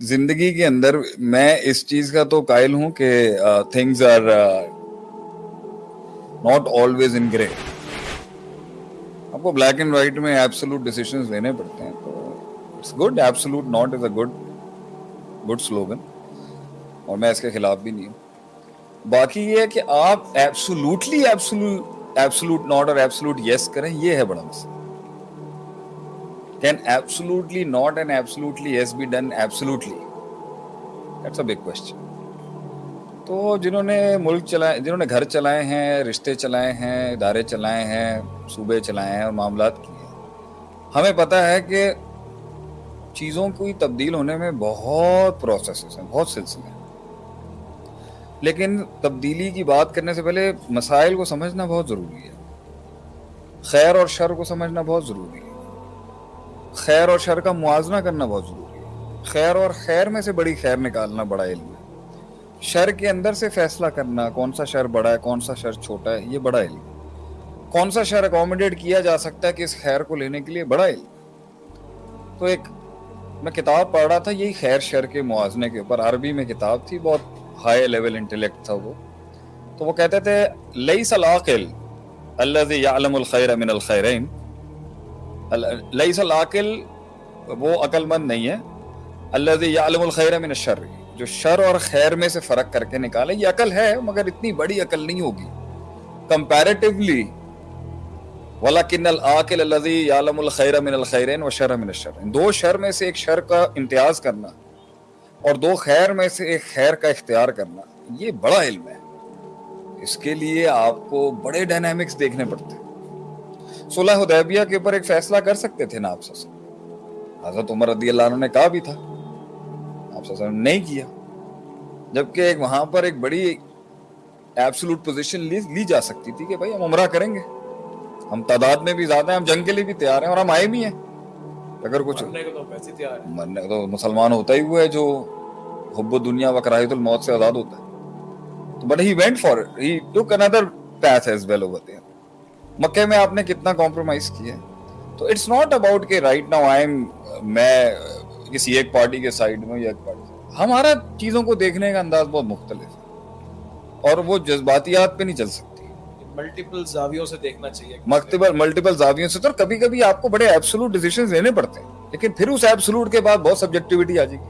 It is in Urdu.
زندگی کے اندر میں اس چیز کا تو قائل ہوں کہ things are not always in grey آپ کو بلیک اینڈ وائٹ میں ایبسلوٹ ڈیسیشنز لینے پڑتے ہیں تو it's good absolute not is a good good slogan اور میں اس کے خلاف بھی نہیں ہوں۔ باقی یہ ہے کہ آپ ایبسلوٹلی ایبسلوٹ ناٹ اور ایبسلوٹ یس کریں، یہ ہے بڑا مسئلہ۔ Can absolutely not and absolutely yes be done absolutely? That's a big question. تو جنہوں نے ملک چلائے، جنہوں نے گھر چلائے ہیں، رشتے چلائے ہیں، ادارے چلائے ہیں، صوبے چلائے ہیں اور معاملات کیے ہیں ہمیں پتہ ہے کہ چیزوں کو تبدیل ہونے میں بہت پروسیسز ہیں، بہت سلسلے ہیں لیکن تبدیلی کی بات کرنے سے پہلے مسائل کو سمجھنا بہت ضروری ہے خیر اور شر کو سمجھنا بہت ضروری ہے خیر اور شر کا موازنہ کرنا بہت ضروری ہے۔ خیر اور خیر میں سے بڑی خیر نکالنا بڑا علم ہے۔ شر کے اندر سے فیصلہ کرنا، کون سا شر بڑا ہے، کون سا شر چھوٹا ہے، یہ بڑا علم ہے۔ کون سا شر اکوموڈیٹ کیا جا سکتا ہے کہ اس خیر کو لینے کے لیے بڑا علم تو ایک، میں کتاب پڑھ رہا تھا، یہی خیر شر کے موازنے کے اوپر۔ عربی میں کتاب تھی، بہت ہائی لیول انٹلیکٹ تھا وہ۔ تو وہ کہتے تھے لئی سلاقل اللہ یعلم الخیر من الخیرین لئی العقل وہ عقل مند نہیں ہے اللہ یعلم الخیر من الشر، جو شر اور خیر میں سے فرق کر کے نکالے، یہ عقل ہے، مگر اتنی بڑی عقل نہیں ہوگی۔ کمپیریٹیولی ولاکن العقل الذي يعلم الخير من الخيرين وشر من الشر۔ دو شر میں سے ایک شر کا امتیاز کرنا، اور دو خیر میں سے ایک خیر کا اختیار کرنا، یہ بڑا علم ہے۔ اس کے لیے آپ کو بڑے ڈائنامکس دیکھنے پڑتے ہیں۔ صلح حدیبیہ کے اوپر ایک فیصلہ کر سکتے تھے نا آپ حضرت عمر رضی اللہ عنہ نے کہا بھی تھا۔ آپ نے نہیں کیا۔ جبکہ ایک وہاں پر ایک بڑی ایبسلوٹ پوزیشن لی جا سکتی تھی کہ بھائی ہم عمرہ کریں گے۔ ہم تعداد میں بھی زیادہ ہیں ہم جنگ کے لیے بھی تیار ہیں اور ہم آئے بھی ہیں۔ اگر کچھ مرنے تو مسلمان ہوتا ہی ہوا ہے جو حب دنیا و کراہیت الموت سے آزاد ہوتا ہے۔ تو but he went for he took another path as well over there مکے میں آپ نے کتنا کمپرومائز کیا تو اٹس ناٹ اباؤٹ کہ رائٹ ناؤ آئی ایم میں کسی ایک پارٹی کے سائڈ میں یا ایک پارٹی ہمارا چیزوں کو دیکھنے کا انداز بہت مختلف ہے۔ اور وہ جذباتیات پہ نہیں چل سکتی۔ ملٹیپل زاویوں سے دیکھنا چاہیے۔ ملٹیپل ملٹیپل زاویوں سے تو کبھی کبھی آپ کو بڑے ایبسولوٹ ڈیسیشنز لینے پڑتے ہیں۔ لیکن پھر اس ایبسولوٹ کے بعد بہت سبجیکٹیوٹی آ جائے گی۔